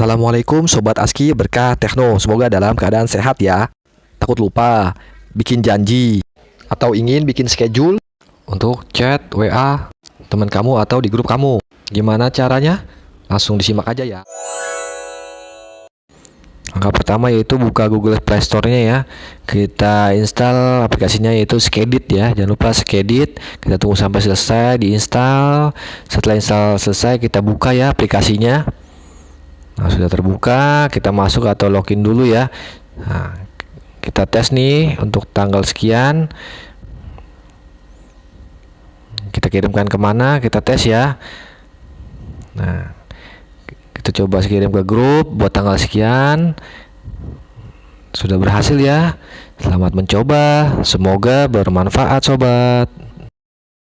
Assalamualaikum Sobat Aski berkah Tekno Semoga dalam keadaan sehat ya. Takut lupa Bikin janji Atau ingin bikin schedule Untuk chat WA Teman kamu atau di grup kamu. Gimana caranya? Langsung disimak aja ya. Langkah pertama yaitu buka Google Play Store-nya ya. Kita install aplikasinya yaitu Skedit ya. Jangan lupa Skedit. Kita tunggu sampai selesai diinstal Setelah install selesai kita buka ya aplikasinya Nah, sudah terbuka, kita masuk atau login dulu ya. Nah, kita tes nih untuk tanggal sekian. Kita kirimkan ke mana? Kita tes ya. Nah, kita coba kirim ke grup buat tanggal sekian. Sudah berhasil ya. Selamat mencoba. Semoga bermanfaat, sobat.